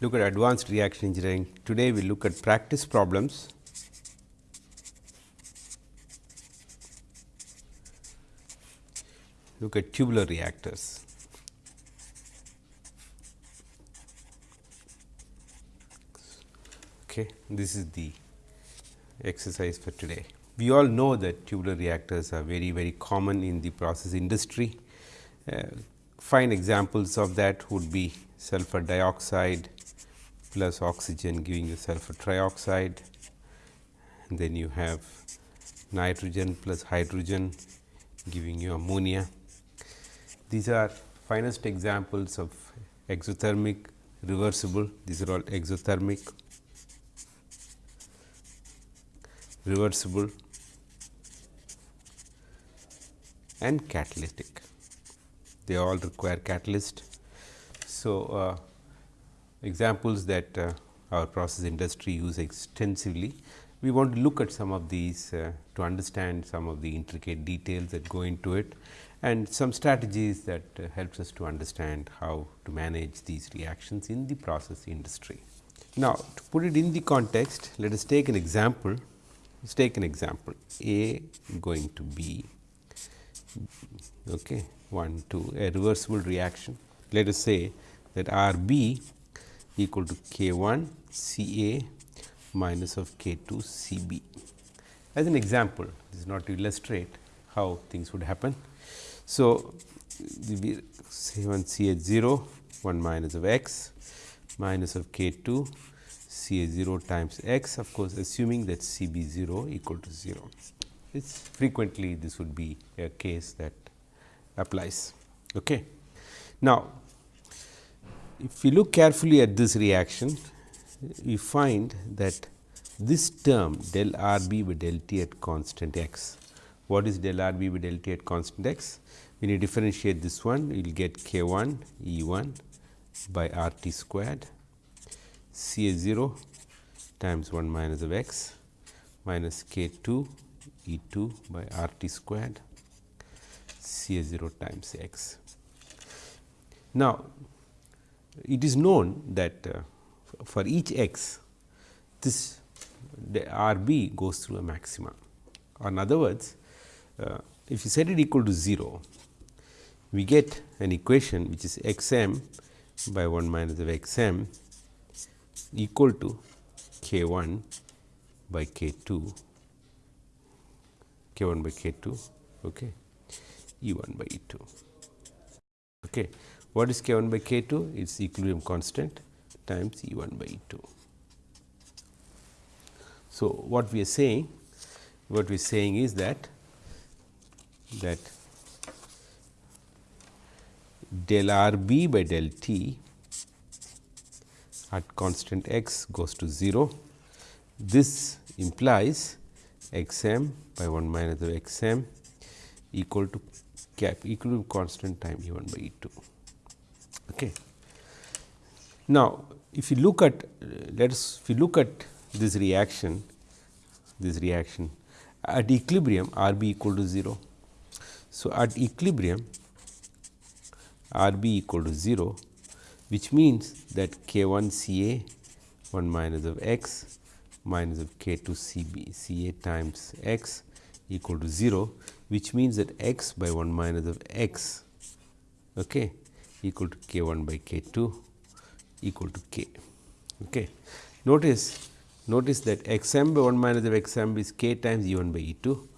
look at advanced reaction engineering. Today, we look at practice problems. Look at tubular reactors. Okay, this is the exercise for today. We all know that tubular reactors are very very common in the process industry. Uh, fine examples of that would be sulfur dioxide plus oxygen giving you sulfur trioxide. And then you have nitrogen plus hydrogen giving you ammonia. These are finest examples of exothermic reversible, these are all exothermic reversible and catalytic. They all require catalyst. So, uh, examples that uh, our process industry use extensively. We want to look at some of these uh, to understand some of the intricate details that go into it and some strategies that uh, helps us to understand how to manage these reactions in the process industry. Now, to put it in the context, let us take an example. Let's take an example A going to B, okay, 1 2 a reversible reaction. Let us say that R B equal to K 1 C A minus of K 2 C B. As an example, this is not to illustrate how things would happen. So, we C 1 C A 0 1 minus of x minus of K 2 C A 0 times x of course, assuming that C B 0 equal to 0. It's frequently this would be a case that applies. Okay. Now, if we look carefully at this reaction, we find that this term del R b by del t at constant x. What is del R b by del t at constant x? When you differentiate this one, you will get k 1 E 1 by R t squared C A 0 times 1 minus of x minus k 2 E 2 by R t squared C A 0 times x. Now, it is known that uh, for each x this R b goes through a maxima or in other words uh, if you set it equal to 0 we get an equation which is x m by 1 minus of x m equal to k 1 by k 2 k 1 by k 2 okay, E 1 by E 2. Okay. What is k 1 by k 2? It is equilibrium constant times E 1 by E 2. So, what we are saying? What we are saying is that that del r b by del t at constant x goes to 0. This implies x m by 1 minus x m equal to cap equilibrium constant time E 1 by E 2. Okay. Now, if you look at let us if you look at this reaction this reaction at equilibrium R b equal to 0. So, at equilibrium R b equal to 0 which means that k 1 C A 1 minus of x minus of k 2 C B C A times x equal to 0 which means that x by 1 minus of x okay, equal to k 1 by k 2 equal to k. Okay. Notice notice that x m by 1 minus of x m is k times E 1 by E 2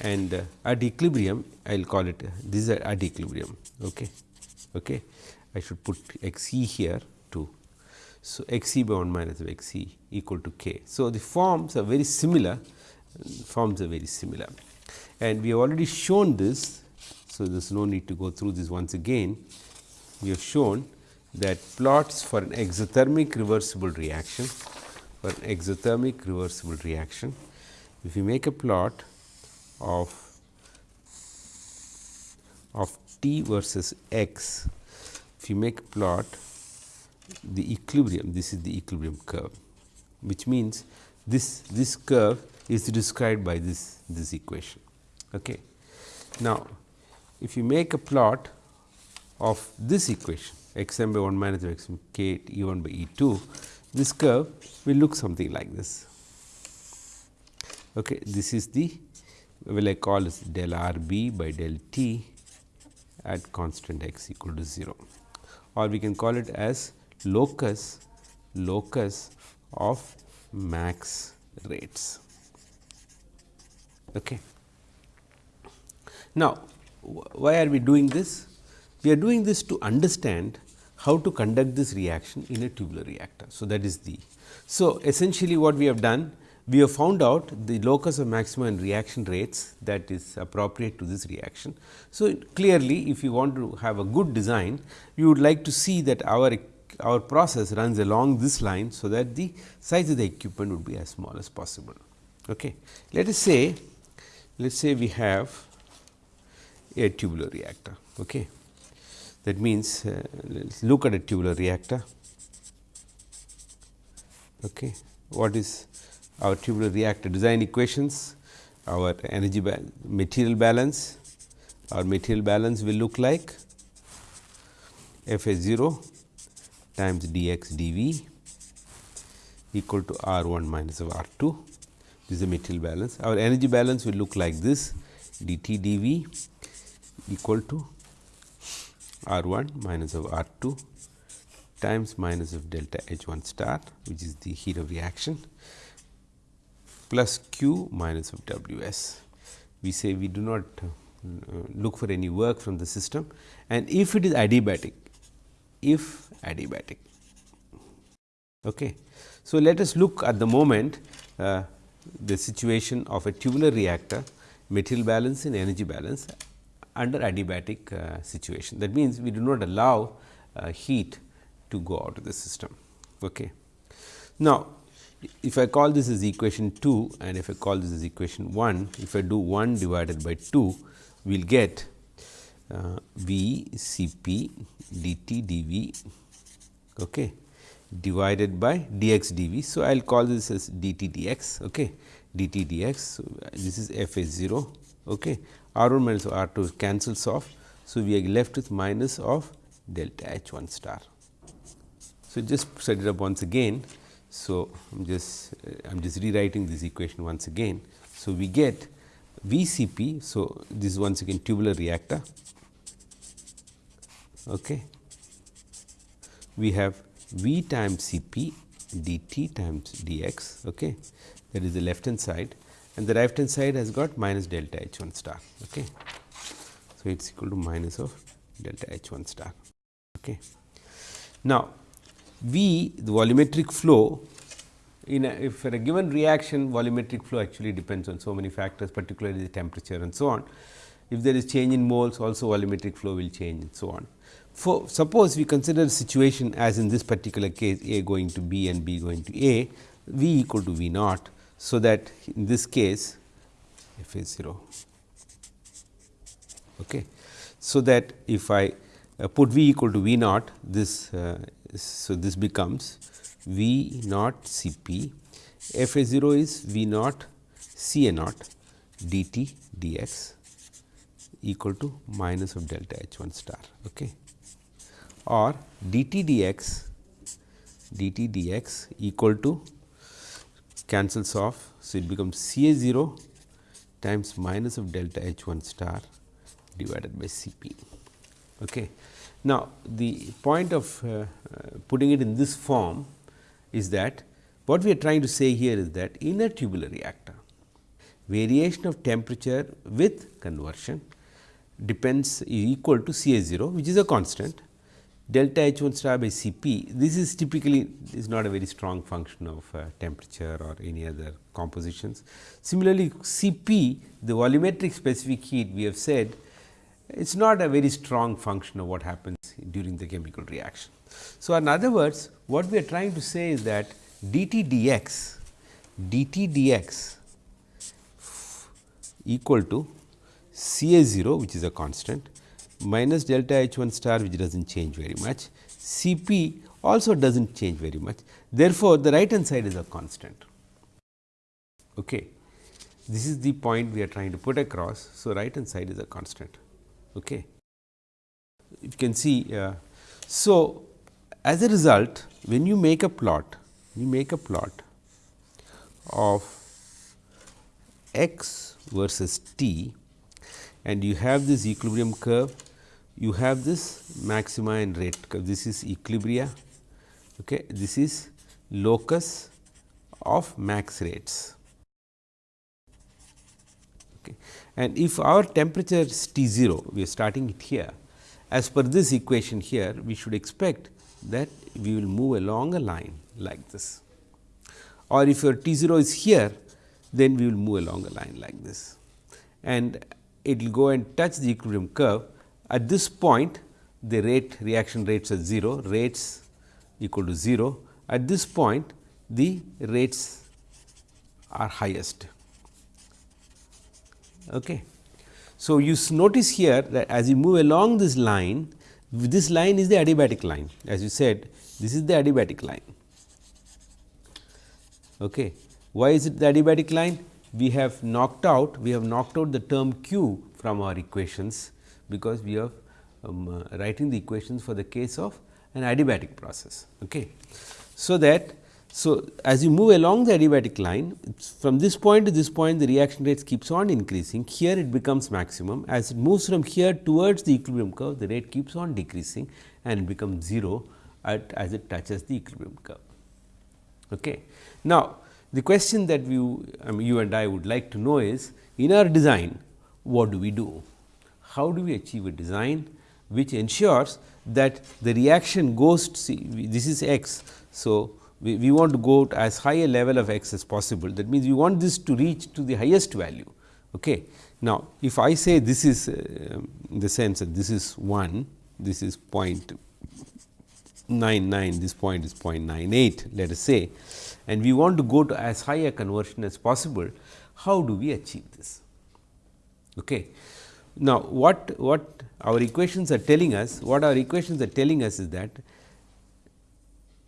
and uh, at equilibrium I will call it uh, this is at equilibrium. Okay. Okay. I should put x e here too. So, x e by 1 minus of x e equal to k. So, the forms are very similar forms are very similar and we have already shown this. So, there is no need to go through this once again. We have shown that plots for an exothermic reversible reaction for an exothermic reversible reaction. If you make a plot of of t versus x, if you make a plot the equilibrium, this is the equilibrium curve, which means this this curve is described by this this equation. Okay. Now, if you make a plot of this equation x m by 1 minus x m k E 1 by E 2, this curve will look something like this. Okay. This is the will I call as del r b by del t at constant x equal to 0 or we can call it as locus locus of max rates. Okay. Now, why are we doing this? We are doing this to understand how to conduct this reaction in a tubular reactor. So, that is the. So, essentially what we have done we have found out the locus of maximum reaction rates that is appropriate to this reaction. So, clearly if you want to have a good design, you would like to see that our our process runs along this line. So, that the size of the equipment would be as small as possible. Okay. Let us say let us say we have a tubular reactor. Okay. That means, uh, let us look at a tubular reactor. Okay. What is our tubular reactor design equations, our energy ba material balance, our material balance will look like F A 0 times d x d v equal to R 1 minus of R 2. This is the material balance. Our energy balance will look like this d t d v equal to R 1 minus of R 2 times minus of delta H 1 star which is the heat of reaction plus q minus of W s. We say we do not uh, look for any work from the system and if it is adiabatic, if adiabatic. Okay. So, let us look at the moment uh, the situation of a tubular reactor material balance and energy balance under adiabatic uh, situation. That means, we do not allow uh, heat to go out of the system. Okay. Now, if I call this as equation 2 and if I call this as equation 1, if I do 1 divided by 2, we will get uh, V C p d t d v okay, divided by d x d v. So, I will call this as d t d x okay, d t d x. So, this is f a 0 okay. R 1 minus r 2 cancels off. So, we are left with minus of delta h 1 star. So, just set it up once again. So, I am just uh, I am just rewriting this equation once again. So, we get VCP. So, this is once again tubular reactor. Okay. We have V times Cp dt times dx. Okay. That is the left hand side and the right hand side has got minus delta H 1 star. Okay. So, it is equal to minus of delta H 1 star. Okay. Now, V the volumetric flow in a, if for a given reaction volumetric flow actually depends on so many factors particularly the temperature and so on. If there is change in moles also volumetric flow will change and so on. For suppose we consider the situation as in this particular case A going to B and B going to A, V equal to V naught. So, that in this case f is 0. Okay. So, that if I uh, put V equal to V naught this uh, so, this becomes V naught C p f a 0 is V naught C a naught d t d x equal to minus of delta H 1 star okay. or d t d x d t d x equal to cancels off. So, it becomes C a 0 times minus of delta H 1 star divided by C p. Okay. Now, the point of uh, uh, putting it in this form is that what we are trying to say here is that in a tubular reactor, variation of temperature with conversion depends equal to C A 0 which is a constant delta H 1 star by C p. This is typically is not a very strong function of uh, temperature or any other compositions. Similarly, C p the volumetric specific heat we have said it is not a very strong function of what happens during the chemical reaction. So, in other words what we are trying to say is that dt dx dt dx equal to C A 0 which is a constant minus delta H 1 star which does not change very much C p also does not change very much. Therefore, the right hand side is a constant. Okay. This is the point we are trying to put across. So, right hand side is a constant. Okay you can see. Uh, so, as a result when you make a plot, you make a plot of x versus t and you have this equilibrium curve, you have this maxima and rate. This is equilibria, okay. this is locus of max rates. Okay. And if our temperature is T 0, we are starting it here. As per this equation here, we should expect that we will move along a line like this. Or if your T 0 is here, then we will move along a line like this. And it will go and touch the equilibrium curve. At this point, the rate reaction rates are 0, rates equal to 0. At this point, the rates are highest. Okay. So, you notice here that as you move along this line, this line is the adiabatic line as you said this is the adiabatic line. Okay. Why is it the adiabatic line? We have knocked out we have knocked out the term q from our equations because we are um, uh, writing the equations for the case of an adiabatic process. Okay. So, that so, as you move along the adiabatic line from this point to this point the reaction rates keeps on increasing here it becomes maximum as it moves from here towards the equilibrium curve the rate keeps on decreasing and becomes 0 at as it touches the equilibrium curve. Okay. Now, the question that we I mean, you and I would like to know is in our design what do we do? How do we achieve a design which ensures that the reaction goes to see this is x. So, we, we want to go to as high a level of x as possible that means, we want this to reach to the highest value. Okay. Now, if I say this is uh, in the sense that this is 1, this is 0.99, this point is 0.98 let us say and we want to go to as high a conversion as possible, how do we achieve this? Okay. Now, what, what our equations are telling us, what our equations are telling us is that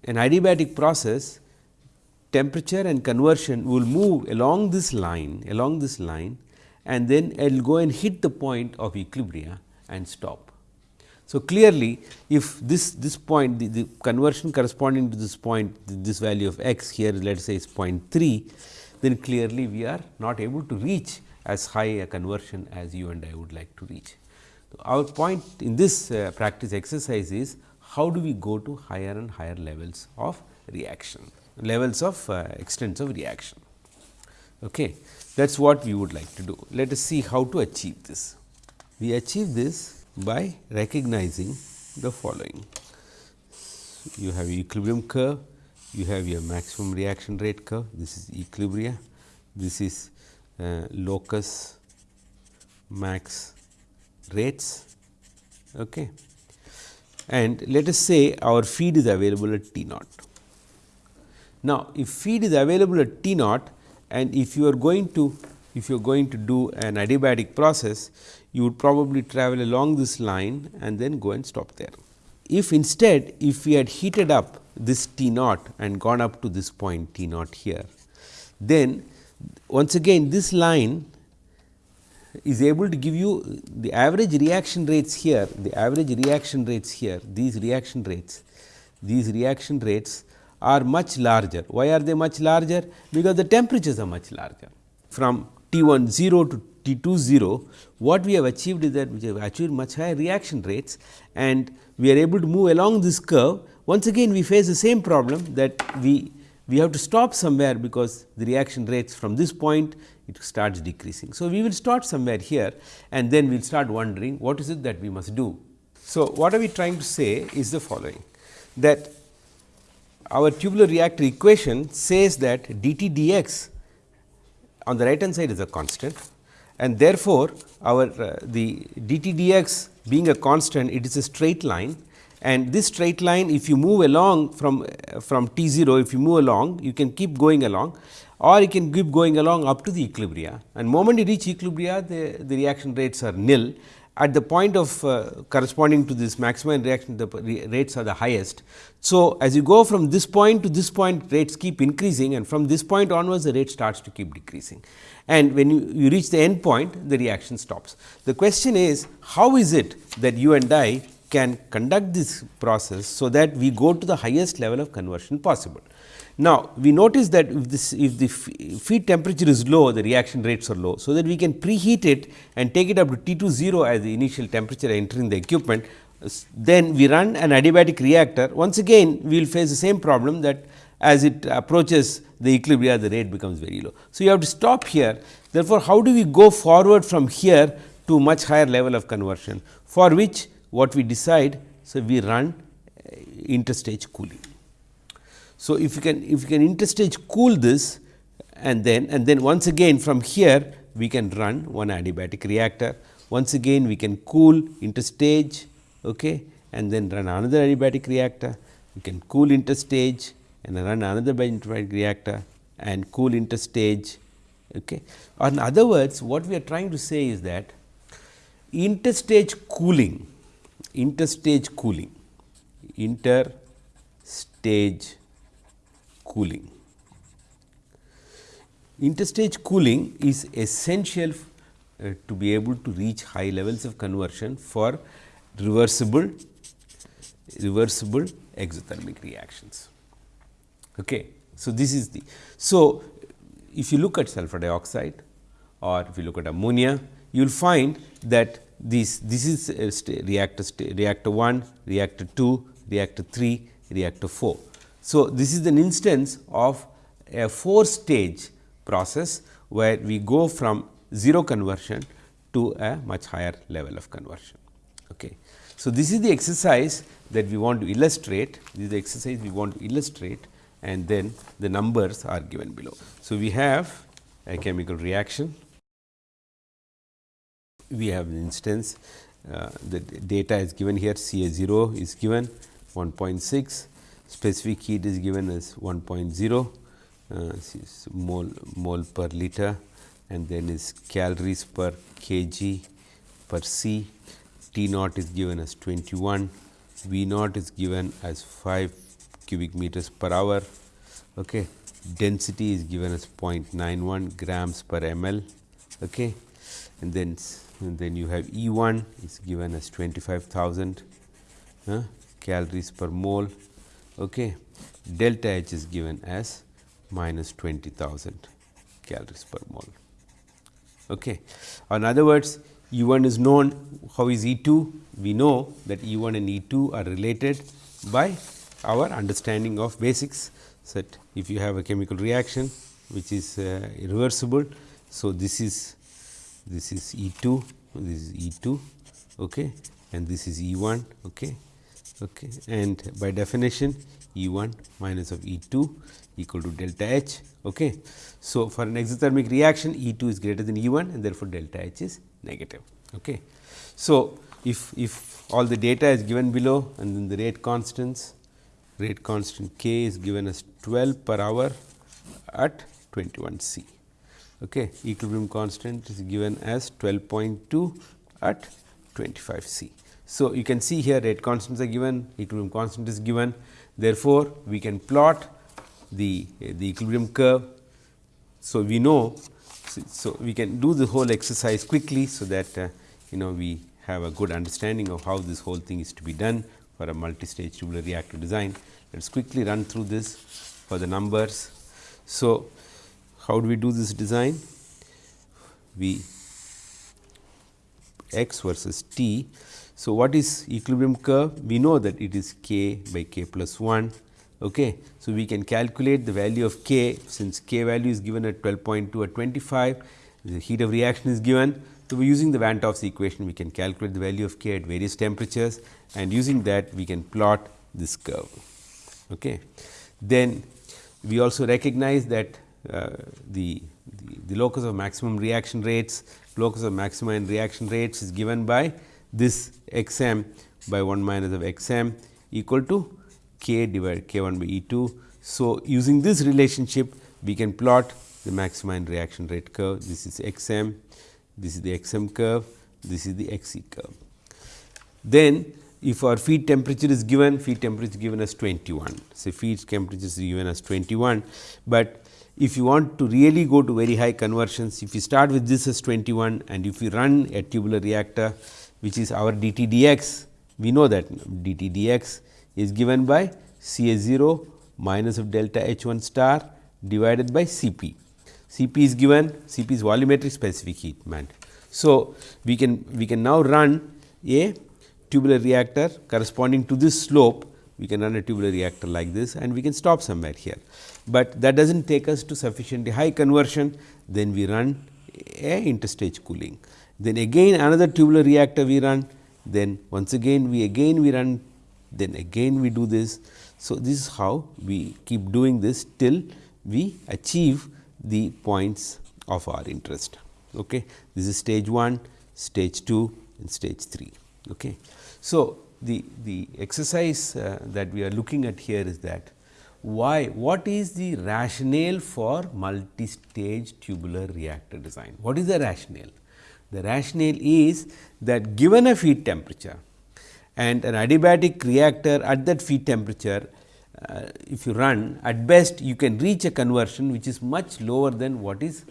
an adiabatic process temperature and conversion will move along this line along this line and then it will go and hit the point of equilibria and stop. So, clearly if this this point the, the conversion corresponding to this point this value of x here let us say is 0.3 then clearly we are not able to reach as high a conversion as you and I would like to reach. So, our point in this uh, practice exercise is how do we go to higher and higher levels of reaction, levels of uh, extents of reaction. Okay. That is what we would like to do. Let us see how to achieve this. We achieve this by recognizing the following. You have equilibrium curve, you have your maximum reaction rate curve, this is equilibria, this is Uh, locus max rates. Okay and let us say our feed is available at T naught. Now, if feed is available at T naught and if you are going to if you are going to do an adiabatic process, you would probably travel along this line and then go and stop there. If instead, if we had heated up this T naught and gone up to this point T naught here, then once again this line is able to give you the average reaction rates here, the average reaction rates here, these reaction rates, these reaction rates are much larger. Why are they much larger? Because the temperatures are much larger. From T 1 0 to T 2 0, what we have achieved is that we have achieved much higher reaction rates and we are able to move along this curve. Once again we face the same problem that we we have to stop somewhere because the reaction rates from this point it starts decreasing. So, we will start somewhere here and then we will start wondering what is it that we must do. So, what are we trying to say is the following that our tubular reactor equation says that dt dx on the right hand side is a constant and therefore, our uh, the dt dx being a constant it is a straight line and this straight line if you move along from from t 0 if you move along you can keep going along or you can keep going along up to the equilibria and moment you reach equilibria the, the reaction rates are nil at the point of uh, corresponding to this maximum reaction the rates are the highest. So, as you go from this point to this point rates keep increasing and from this point onwards the rate starts to keep decreasing and when you, you reach the end point the reaction stops. The question is how is it that you and I can conduct this process, so that we go to the highest level of conversion possible. Now, we notice that if this if the feed temperature is low, the reaction rates are low. So, that we can preheat it and take it up to T 2 0 as the initial temperature entering the equipment. Then we run an adiabatic reactor. Once again, we will face the same problem that as it approaches the equilibrium, the rate becomes very low. So, you have to stop here. Therefore, how do we go forward from here to much higher level of conversion, for which what we decide, so we run uh, interstage cooling. So, if you can if you can interstage cool this and then and then once again from here we can run one adiabatic reactor. Once again we can cool interstage okay, and then run another adiabatic reactor. We can cool interstage and run another adiabatic reactor and cool interstage. Okay. In other words, what we are trying to say is that interstage cooling, interstage cooling, interstage cooling. Interstage cooling is essential uh, to be able to reach high levels of conversion for reversible reversible exothermic reactions. Okay. So, this is the so if you look at sulfur dioxide or if you look at ammonia, you will find that this this is uh, reactor reactor 1, reactor 2, reactor 3, reactor 4. So, this is an instance of a 4 stage process where we go from 0 conversion to a much higher level of conversion. Okay. So, this is the exercise that we want to illustrate, this is the exercise we want to illustrate and then the numbers are given below. So, we have a chemical reaction, we have an instance uh, the data is given here C A 0 is given 1.6, specific heat is given as 1.0 uh, mole, mole per liter and then is calories per kg per C T naught is given as 21, V naught is given as 5 cubic meters per hour. Okay. Density is given as 0.91 grams per ml. Okay. And then, and then you have E 1 is given as 25,000 uh, calories per mole. Okay. Delta H is given as minus 20,000 calories per mole. Okay. In other words, E 1 is known, how is E 2? We know that E 1 and E 2 are related by our understanding of basics. That if you have a chemical reaction which is uh, irreversible. So, this is this is E 2, this is E 2 okay, and this is E 1 okay, okay. and by definition E 1 minus of E 2 equal to delta H. Okay. So, for an exothermic reaction E 2 is greater than E 1 and therefore, delta H is negative. Okay. So, if, if all the data is given below and then the rate constants, rate constant k is given as 12 per hour at 21 C. Okay. Equilibrium constant is given as 12.2 at 25 C. So, you can see here rate constants are given, equilibrium constant is given. Therefore, we can plot the, the equilibrium curve. So, we know so, we can do the whole exercise quickly. So, that uh, you know we have a good understanding of how this whole thing is to be done for a multi-stage tubular reactor design. Let us quickly run through this for the numbers. So, how do we do this design? We x versus t. So, what is equilibrium curve? We know that it is k by k plus 1 Okay. So, we can calculate the value of k since k value is given at 12.2 at 25, the heat of reaction is given. So, we using the Van 't Hoff's equation we can calculate the value of k at various temperatures and using that we can plot this curve. Okay. Then we also recognize that Uh, the, the, the locus of maximum reaction rates, locus of maxima maximum reaction rates is given by this x m by 1 minus of x m equal to k divided k 1 by E 2. So, using this relationship we can plot the maxima maximum reaction rate curve. This is x m, this is the x m curve, this is the x e curve. Then if our feed temperature is given, feed temperature is given as 21. So, feed temperature is given as 21, but if you want to really go to very high conversions, if you start with this as 21 and if you run a tubular reactor which is our dTdx, we know that dTdx is given by C A 0 minus of delta H 1 star divided by C p. C p is given C p is volumetric specific heat meant. So, we can we can now run a tubular reactor corresponding to this slope we can run a tubular reactor like this and we can stop somewhere here, but that does not take us to sufficiently high conversion then we run a interstage cooling. Then again another tubular reactor we run then once again we again we run then again we do this. So, this is how we keep doing this till we achieve the points of our interest. Okay. This is stage 1, stage 2 and stage 3. Okay. So, the, the exercise uh, that we are looking at here is that why what is the rationale for multi-stage tubular reactor design? What is the rationale? The rationale is that given a feed temperature and an adiabatic reactor at that feed temperature, uh, if you run at best you can reach a conversion which is much lower than what is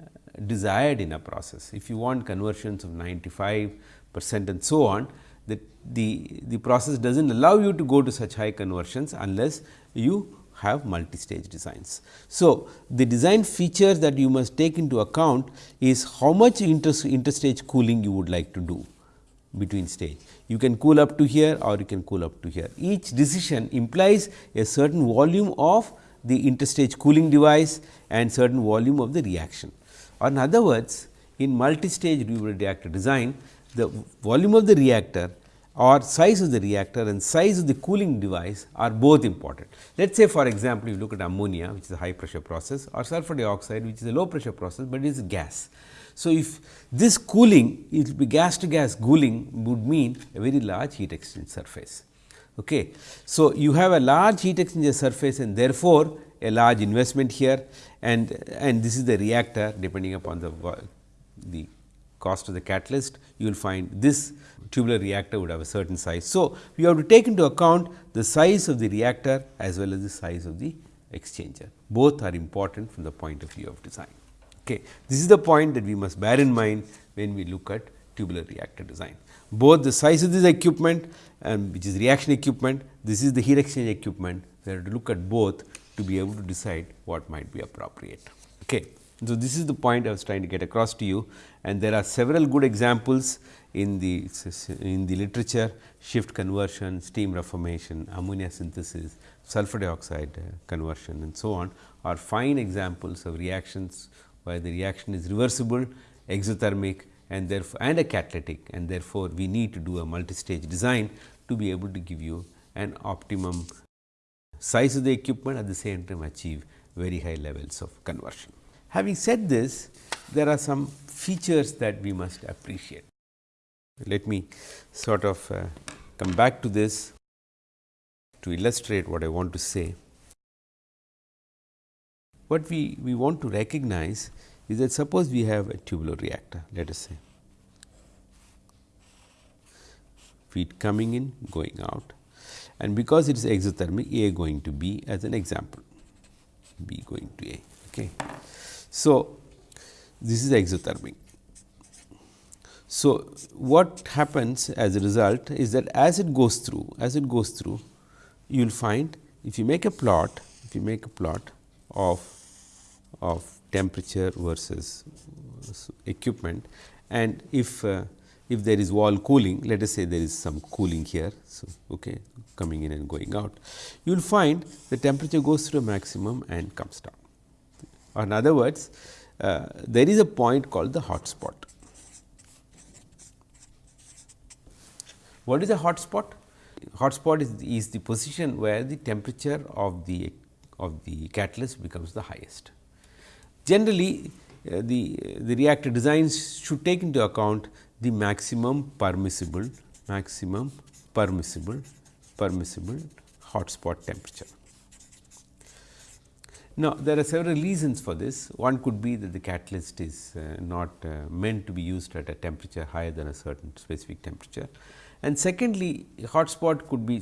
uh, desired in a process. If you want conversions of 95 percent and so on, that the, the process does not allow you to go to such high conversions unless you have multi-stage designs. So, the design features that you must take into account is how much inter interstage cooling you would like to do between stage. You can cool up to here or you can cool up to here. Each decision implies a certain volume of the interstage cooling device and certain volume of the reaction. Or in other words, in multi-stage reactor design, the volume of the reactor or size of the reactor and size of the cooling device are both important. Let us say for example, you look at ammonia which is a high pressure process or sulfur dioxide which is a low pressure process, but it is gas. So, if this cooling it will be gas to gas cooling would mean a very large heat exchange surface. Okay. So, you have a large heat exchanger surface and therefore, a large investment here and and this is the reactor depending upon the the cost of the catalyst you will find this tubular reactor would have a certain size. So, we have to take into account the size of the reactor as well as the size of the exchanger. Both are important from the point of view of design. Okay. This is the point that we must bear in mind when we look at tubular reactor design. Both the size of this equipment and which is reaction equipment, this is the heat exchange equipment, we have to look at both to be able to decide what might be appropriate. Okay. So, this is the point I was trying to get across to you and there are several good examples in the in the literature shift conversion, steam reformation, ammonia synthesis, sulfur dioxide uh, conversion and so on are fine examples of reactions where the reaction is reversible, exothermic and therefore and a catalytic and therefore, we need to do a multi-stage design to be able to give you an optimum size of the equipment at the same time achieve very high levels of conversion. Having said this, there are some features that we must appreciate. Let me sort of uh, come back to this to illustrate what I want to say. What we, we want to recognize is that suppose we have a tubular reactor, let us say, feed coming in, going out and because it is exothermic A going to B as an example, B going to A. Okay. So, this is exothermic. So, what happens as a result is that as it goes through, as it goes through, you will find if you make a plot, if you make a plot of, of temperature versus equipment and if uh, if there is wall cooling, let us say there is some cooling here, so okay, coming in and going out, you will find the temperature goes through a maximum and comes down. In other words, uh, there is a point called the hot spot. What is a hot spot? Hot spot is, is the position where the temperature of the of the catalyst becomes the highest. Generally, uh, the the reactor designs should take into account the maximum permissible maximum permissible permissible hot spot temperature. Now, there are several reasons for this. One could be that the catalyst is uh, not uh, meant to be used at a temperature higher than a certain specific temperature. And secondly, hot spot could be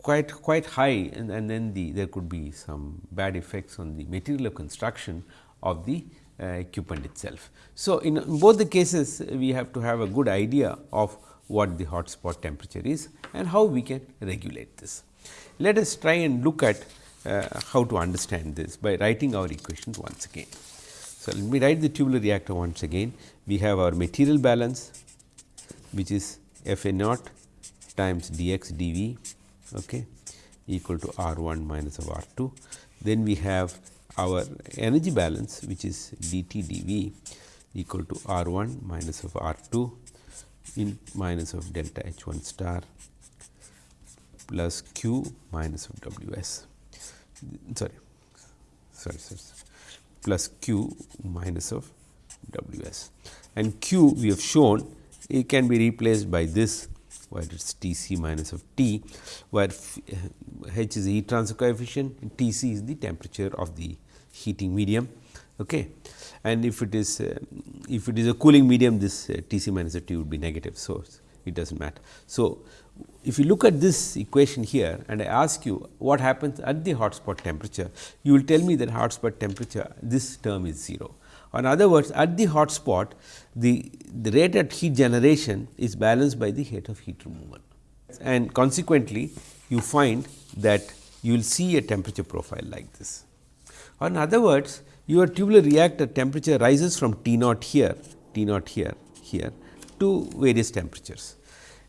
quite quite high and, and then the there could be some bad effects on the material of construction of the uh, equipment itself. So, in, in both the cases we have to have a good idea of what the hot spot temperature is and how we can regulate this. Let us try and look at Uh, how to understand this by writing our equations once again. So, let me write the tubular reactor once again. We have our material balance which is F A naught times d x d v okay, equal to R 1 minus of R 2. Then we have our energy balance which is d t d v equal to R 1 minus of R 2 in minus of delta H 1 star plus q minus of W s sorry sorry, sorry plus q minus of W s and q we have shown it can be replaced by this where it is T c minus of T, where H is the heat transfer coefficient T c is the temperature of the heating medium. Okay. And if it is uh, if it is a cooling medium this uh, T c minus of T would be negative. So, it does not matter. So, if you look at this equation here and I ask you what happens at the hotspot temperature, you will tell me that hotspot temperature this term is 0. In other words, at the hotspot the, the rate at heat generation is balanced by the rate of heat removal and consequently, you find that you will see a temperature profile like this. In other words, your tubular reactor temperature rises from T naught here, T naught here, here to various temperatures.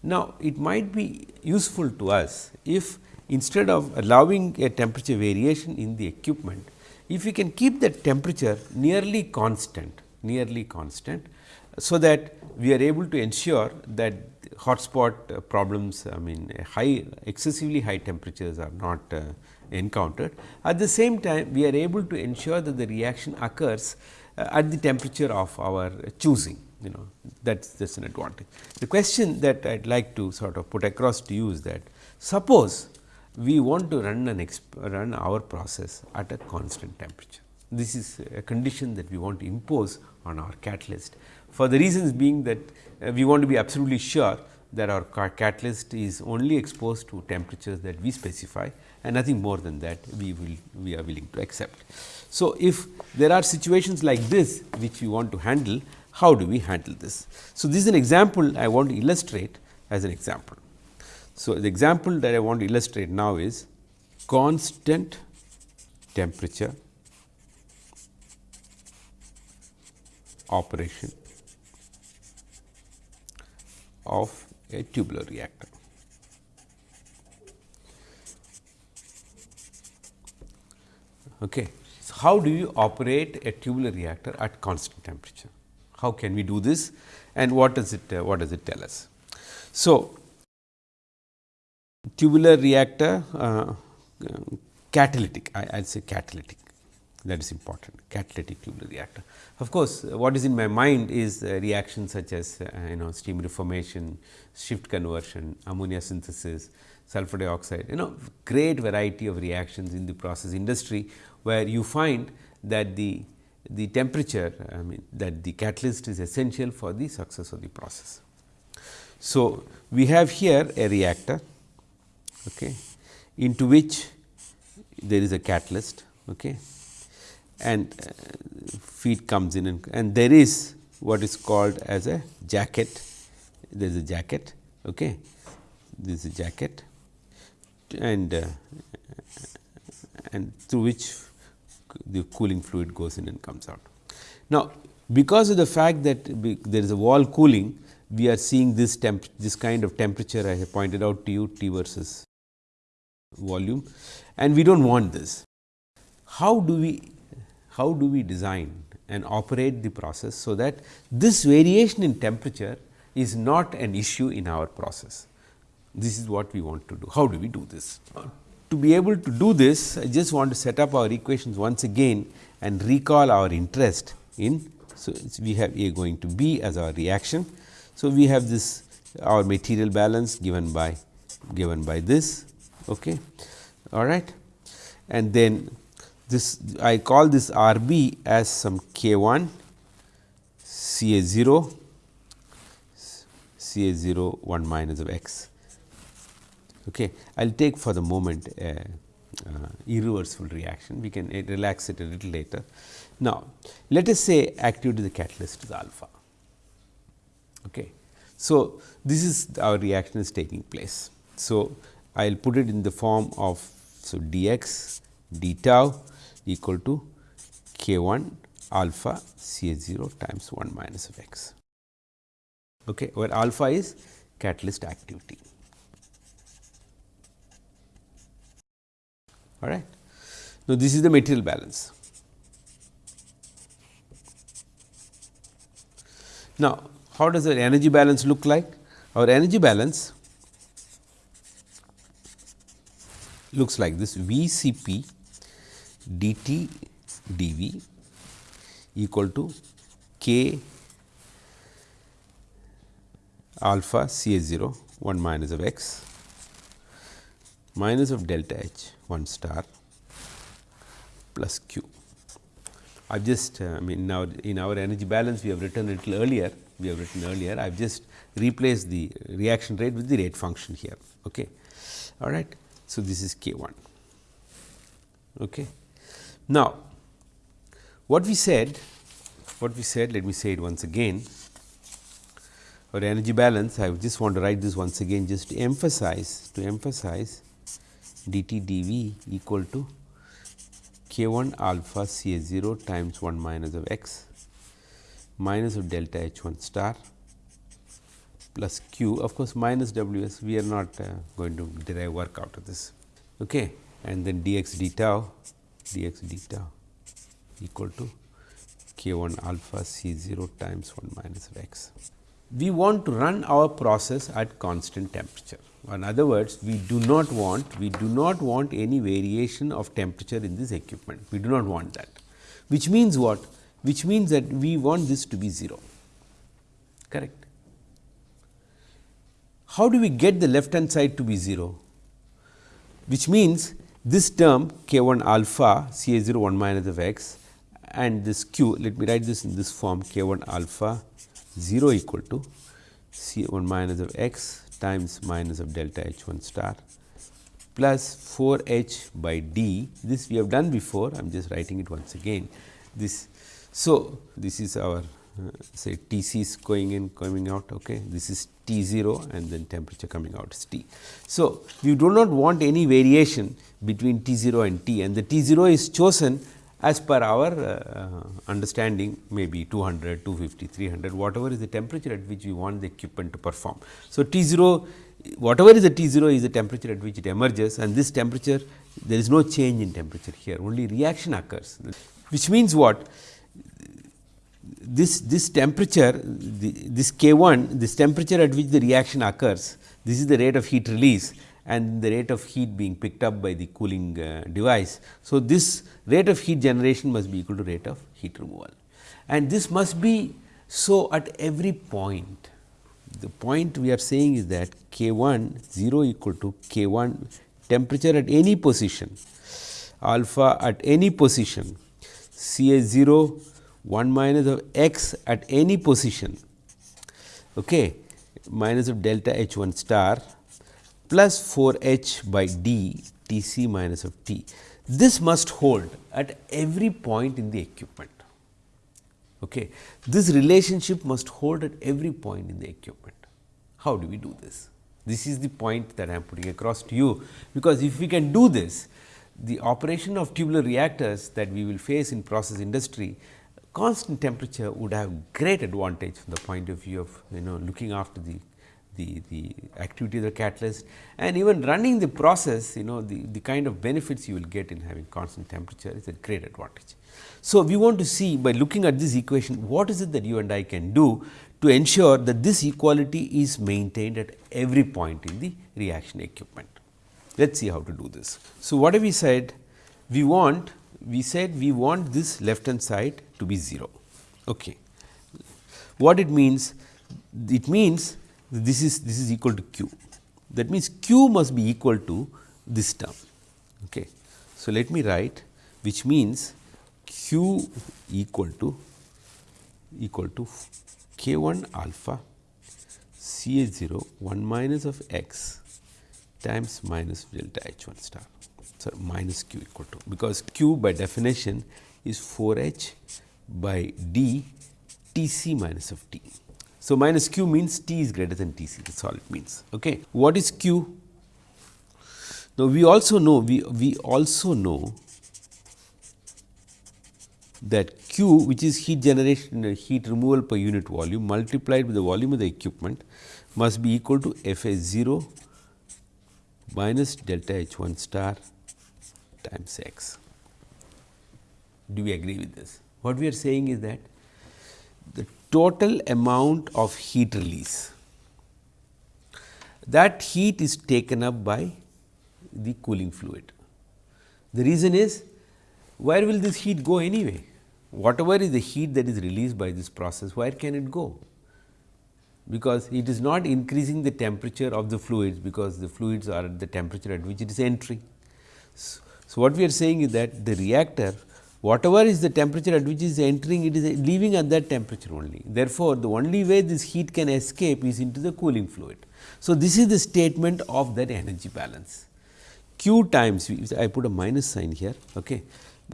Now, it might be useful to us if instead of allowing a temperature variation in the equipment, if we can keep the temperature nearly constant, nearly constant, so that we are able to ensure that hotspot uh, problems, I mean high excessively high temperatures are not uh, encountered. At the same time, we are able to ensure that the reaction occurs uh, at the temperature of our choosing you know that is that's an advantage. The question that I would like to sort of put across to you is that suppose we want to run an run our process at a constant temperature. This is a condition that we want to impose on our catalyst for the reasons being that uh, we want to be absolutely sure that our catalyst is only exposed to temperatures that we specify and nothing more than that we will we are willing to accept. So, if there are situations like this which we want to handle how do we handle this? So, this is an example I want to illustrate as an example. So, the example that I want to illustrate now is constant temperature operation of a tubular reactor. Okay. So, how do you operate a tubular reactor at constant temperature? How can we do this and what does it uh, what does it tell us? So, tubular reactor uh, catalytic I will say catalytic that is important catalytic tubular reactor. Of course, what is in my mind is uh, reactions such as uh, you know steam reformation, shift conversion, ammonia synthesis, sulfur dioxide you know great variety of reactions in the process industry where you find that the the temperature I mean that the catalyst is essential for the success of the process. So, we have here a reactor okay, into which there is a catalyst okay, and uh, feed comes in and, and there is what is called as a jacket, there is a jacket okay. this is a jacket and uh, and through which the cooling fluid goes in and comes out. Now, because of the fact that there is a wall cooling, we are seeing this temp this kind of temperature I have pointed out to you T versus volume and we do not want this. How do we how do we design and operate the process, so that this variation in temperature is not an issue in our process. This is what we want to do. How do we do this? Uh, To be able to do this, I just want to set up our equations once again and recall our interest in. So, we have A going to B as our reaction. So, we have this our material balance given by given by this. Okay. All right. And then this I call this R b as some k 1 C A 0 C A 0 1 minus of x Okay. I will take for the moment a uh, irreversible reaction, we can uh, relax it a little later. Now, let us say activity of the catalyst is alpha. Okay. So, this is our reaction is taking place. So, I will put it in the form of so dx d tau equal to k 1 alpha C H 0 times 1 minus of x, okay, where alpha is catalyst activity. All right. Now, this is the material balance. Now, how does the energy balance look like? Our energy balance looks like this V C P dt dV equal to k alpha C H 0 1 minus of x minus of delta H 1 star plus q. I have just uh, I mean now in our energy balance we have written a little earlier we have written earlier I have just replaced the reaction rate with the rate function here. Okay. All right. So, this is k 1. Okay. Now, what we said what we said let me say it once again our energy balance I just want to write this once again just to emphasize to emphasize dt dv equal to k 1 alpha C H 0 times 1 minus of x minus of delta H 1 star plus q of course, minus w s we are not uh, going to derive work out of this okay. and then dx d tau dx d tau equal to k 1 alpha C 0 times 1 minus of x. We want to run our process at constant temperature in other words, we do not want we do not want any variation of temperature in this equipment. We do not want that, which means what? Which means that we want this to be 0, correct. How do we get the left hand side to be 0? Which means this term k 1 alpha C A 0 1 minus of x and this q let me write this in this form k 1 alpha 0 equal to C 1 minus of x times minus of delta H 1 star plus 4 h by d. This we have done before, I am just writing it once again. This so, this is our uh, say T c is going in coming out okay. This is T 0 and then temperature coming out is T. So, we do not want any variation between T 0 and T and the T 0 is chosen as per our uh, understanding maybe 200, 250, 300 whatever is the temperature at which we want the equipment to perform. So, T 0 whatever is the T 0 is the temperature at which it emerges and this temperature there is no change in temperature here. Only reaction occurs. Which means what? This this temperature the, this K 1 this temperature at which the reaction occurs this is the rate of heat release and the rate of heat being picked up by the cooling uh, device. So, this rate of heat generation must be equal to rate of heat removal and this must be so at every point. The point we are saying is that K 1 0 equal to K 1 temperature at any position alpha at any position C A 0 1 minus of x at any position okay, minus of delta H 1 star plus 4 h by d T c minus of t. This must hold at every point in the equipment. Okay. This relationship must hold at every point in the equipment. How do we do this? This is the point that I am putting across to you, because if we can do this, the operation of tubular reactors that we will face in process industry, constant temperature would have great advantage from the point of view of you know looking after the the, the activity of the catalyst and even running the process you know the, the kind of benefits you will get in having constant temperature is a great advantage. So, we want to see by looking at this equation what is it that you and I can do to ensure that this equality is maintained at every point in the reaction equipment. Let us see how to do this. So, what have we said? We want we said we want this left hand side to be 0. Okay. What it means? It means this is this is equal to q. That means, q must be equal to this term. Okay. So, let me write which means q equal to equal to k 1 alpha C H 0 1 minus of x times minus delta H 1 star. So, minus q equal to because q by definition is 4 h by d T c minus of t. So, minus q means T is greater than T c that is all it means. Okay. What is q? Now, we also know we, we also know that q which is heat generation uh, heat removal per unit volume multiplied with the volume of the equipment must be equal to F A 0 minus delta H 1 star times x. Do we agree with this? What we are saying is that the total amount of heat release that heat is taken up by the cooling fluid. The reason is where will this heat go anyway? Whatever is the heat that is released by this process, where can it go? Because it is not increasing the temperature of the fluids, because the fluids are at the temperature at which it is entering. So, so what we are saying is that the reactor whatever is the temperature at which it is entering it is leaving at that temperature only. Therefore, the only way this heat can escape is into the cooling fluid. So, this is the statement of that energy balance. Q times V, I put a minus sign here. Okay.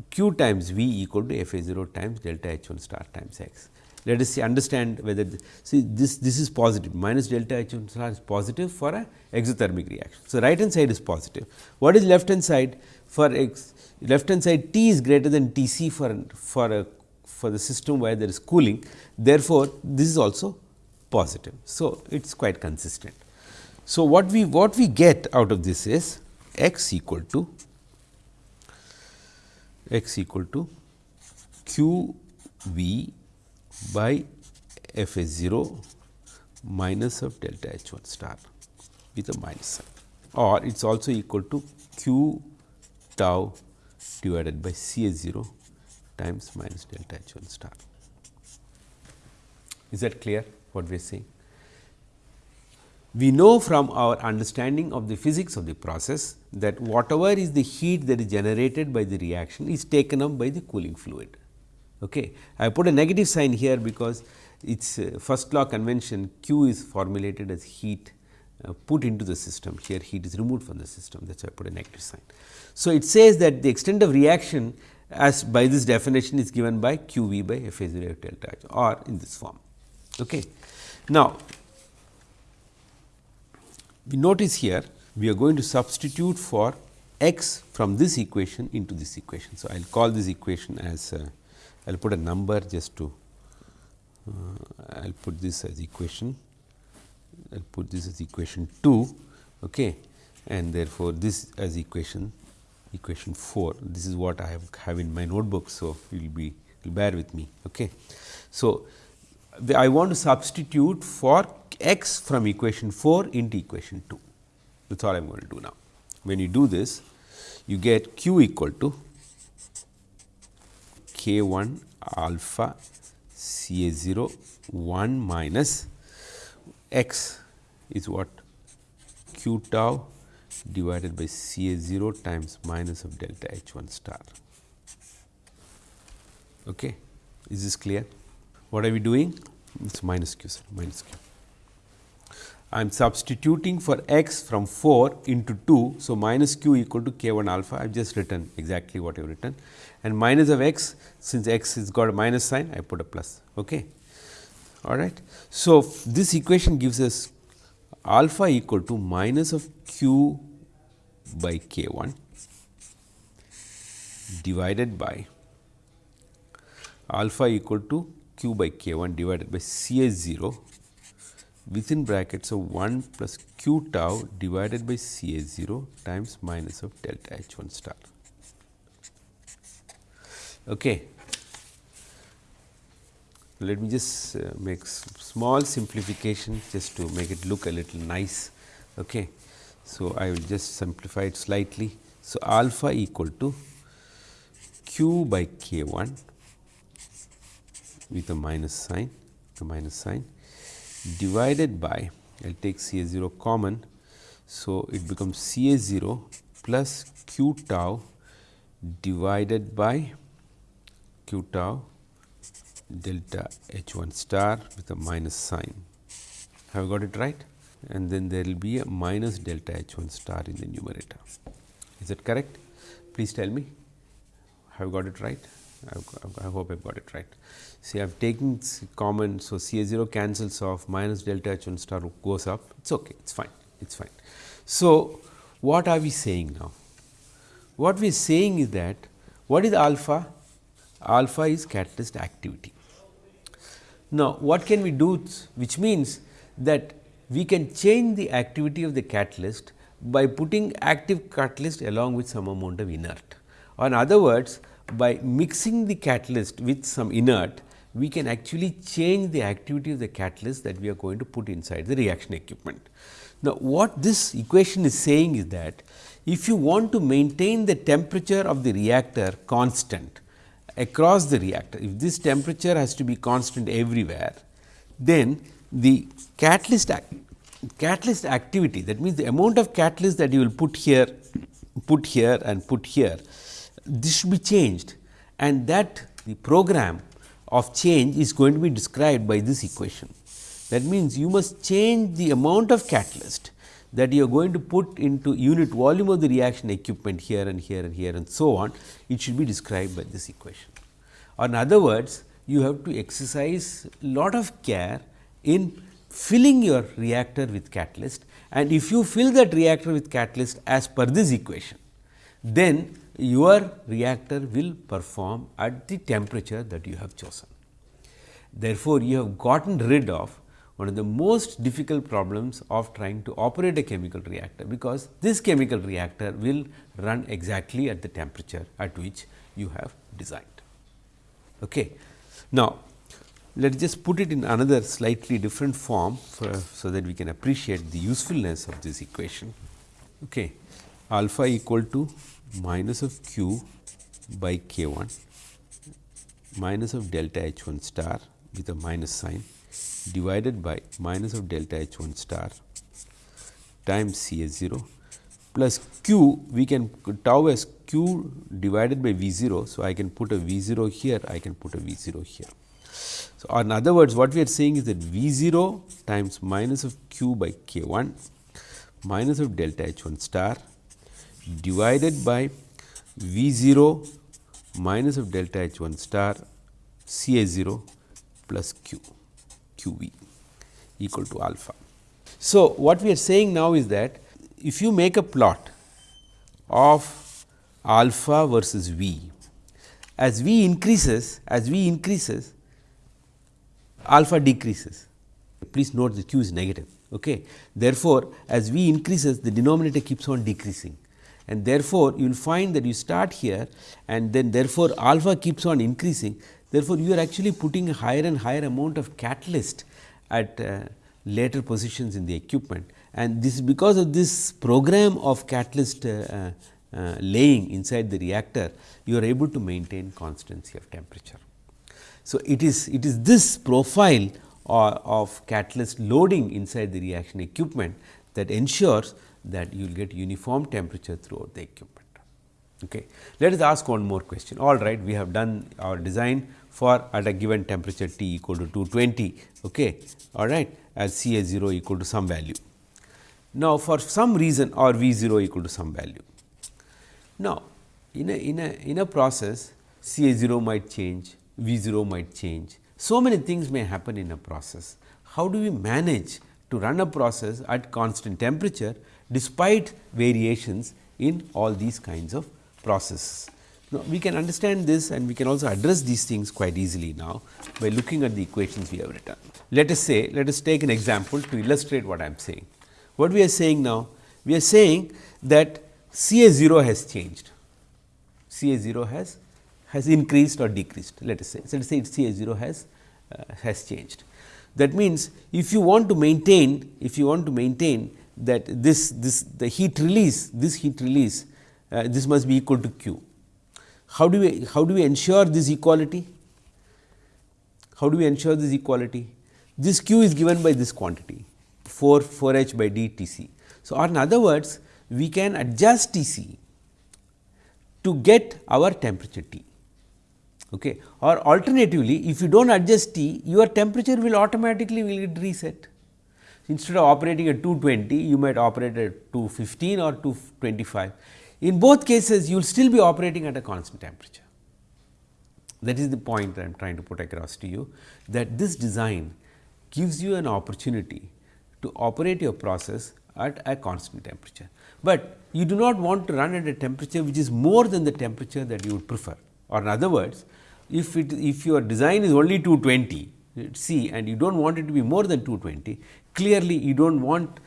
Q times V equal to F A 0 times delta H 1 star times x. Let us see understand whether the, see this this is positive minus delta H 1 star is positive for a exothermic reaction. So, right hand side is positive. What is left hand side for x left hand side T is greater than T c for for a for the system where there is cooling. Therefore, this is also positive. So, it is quite consistent. So, what we what we get out of this is x equal to x equal to q v by f a 0 minus of delta h 1 star with a minus sign or it is also equal to q tau divided by C A 0 times minus delta H 1 star. Is that clear what we are saying? We know from our understanding of the physics of the process that whatever is the heat that is generated by the reaction is taken up by the cooling fluid. Okay. I put a negative sign here because its uh, first law convention Q is formulated as heat uh, put into the system here heat is removed from the system that is why I put a negative sign. So, it says that the extent of reaction as by this definition is given by q v by f a 0 delta h or in this form. Okay. Now, we notice here we are going to substitute for x from this equation into this equation. So, I will call this equation as uh, I will put a number just to uh, I will put this as equation I will put this as equation 2 okay, and therefore, this as equation equation 4. This is what I have, have in my notebook. So, you will be will bear with me. Okay. So, I want to substitute for x from equation 4 into equation 2 that is all I am going to do now. When you do this you get q equal to k 1 alpha C A 0 1 minus x is what q tau divided by C A 0 times minus of delta H 1 star. Okay. Is this clear? What are we doing? It is minus q, sir, minus q. I am substituting for x from 4 into 2. So, minus q equal to k 1 alpha I have just written exactly what I have written and minus of x since x has got a minus sign I put a plus. Okay. All right. So, this equation gives us alpha equal to minus of q by k 1 divided by alpha equal to q by k 1 divided by C A 0 within brackets of 1 plus q tau divided by C A 0 times minus of delta H 1 star. Okay. Let me just uh, make small simplification just to make it look a little nice. Okay. So, I will just simplify it slightly. So, alpha equal to q by k 1 with a minus sign, a minus sign divided by I will take C A 0 common. So, it becomes C A 0 plus q tau divided by q tau delta H 1 star with a minus sign. Have I got it right? and then there will be a minus delta H 1 star in the numerator. Is that correct? Please tell me, have got it right? I, I hope I have got it right. See, I have taken common. So, C A 0 cancels off minus delta H 1 star goes up. It is okay, it is fine, it is fine. So, what are we saying now? What we are saying is that what is alpha? Alpha is catalyst activity. Now, what can we do which means that we can change the activity of the catalyst by putting active catalyst along with some amount of inert. Or in other words, by mixing the catalyst with some inert, we can actually change the activity of the catalyst that we are going to put inside the reaction equipment. Now, what this equation is saying is that if you want to maintain the temperature of the reactor constant across the reactor, if this temperature has to be constant everywhere, then the catalyst act, catalyst activity that means the amount of catalyst that you will put here, put here and put here, this should be changed and that the program of change is going to be described by this equation. That means, you must change the amount of catalyst that you are going to put into unit volume of the reaction equipment here and here and here and so on, it should be described by this equation. Or in other words, you have to exercise lot of care in filling your reactor with catalyst and if you fill that reactor with catalyst as per this equation, then your reactor will perform at the temperature that you have chosen. Therefore, you have gotten rid of one of the most difficult problems of trying to operate a chemical reactor, because this chemical reactor will run exactly at the temperature at which you have designed. Okay. Now, let us just put it in another slightly different form for, so that we can appreciate the usefulness of this equation. Okay. Alpha equal to minus of q by k 1 minus of delta h 1 star with a minus sign divided by minus of delta h 1 star times C A 0 plus q we can tau as q divided by V 0. So, I can put a V 0 here, I can put a V 0 here. So, in other words what we are saying is that V 0 times minus of q by k 1 minus of delta h 1 star divided by V 0 minus of delta H 1 star C A 0 plus Q Q V equal to alpha. So, what we are saying now is that if you make a plot of alpha versus V, as V increases, as V increases, alpha decreases. Please note the Q is negative. Okay. Therefore, as V increases, the denominator keeps on decreasing and therefore, you will find that you start here and then therefore, alpha keeps on increasing. Therefore, you are actually putting a higher and higher amount of catalyst at uh, later positions in the equipment and this is because of this program of catalyst uh, uh, laying inside the reactor, you are able to maintain constancy of temperature. So, it is it is this profile uh, of catalyst loading inside the reaction equipment that ensures that you will get uniform temperature throughout the equipment. Okay. Let us ask one more question. All right, we have done our design for at a given temperature T equal to 220. Okay. All right, as C A 0 equal to some value. Now, for some reason or V 0 equal to some value. Now, in a, in a, in a process C A 0 might change, V 0 might change. So, many things may happen in a process. How do we manage to run a process at constant temperature despite variations in all these kinds of processes. Now, we can understand this and we can also address these things quite easily now by looking at the equations we have written. Let us say, let us take an example to illustrate what I am saying. What we are saying now? We are saying that C A 0 has changed, C A 0 has has increased or decreased let us say. So, let us say C A 0 has uh, has changed. That means, if you want to maintain if you want to maintain that this this the heat release this heat release uh, this must be equal to q. How do we how do we ensure this equality? How do we ensure this equality? This q is given by this quantity 4 4 h by d T c. So, or in other words we can adjust T c to get our temperature T. Okay. Or alternatively, if you do not adjust T, your temperature will automatically will get reset instead of operating at 220 you might operate at 215 or 225. In both cases you will still be operating at a constant temperature. That is the point I am trying to put across to you that this design gives you an opportunity to operate your process at a constant temperature, but you do not want to run at a temperature which is more than the temperature that you would prefer or in other words if it if your design is only 220 C and you do not want it to be more than 220 clearly you do not want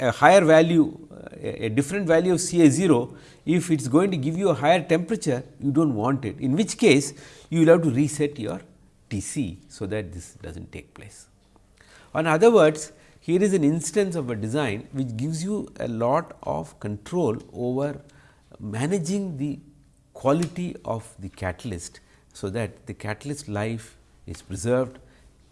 a higher value a different value of C A 0 if it is going to give you a higher temperature you do not want it in which case you will have to reset your T c. So, that this does not take place. In other words here is an instance of a design which gives you a lot of control over managing the quality of the catalyst. So, that the catalyst life is preserved,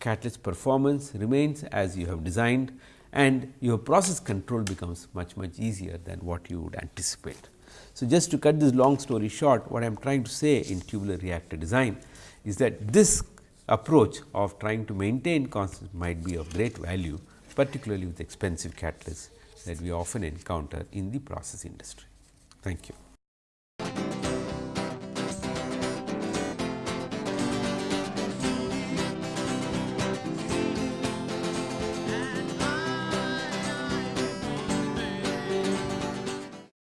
catalyst performance remains as you have designed and your process control becomes much much easier than what you would anticipate. So, just to cut this long story short what I am trying to say in tubular reactor design is that this approach of trying to maintain constant might be of great value particularly with expensive catalysts that we often encounter in the process industry. Thank you.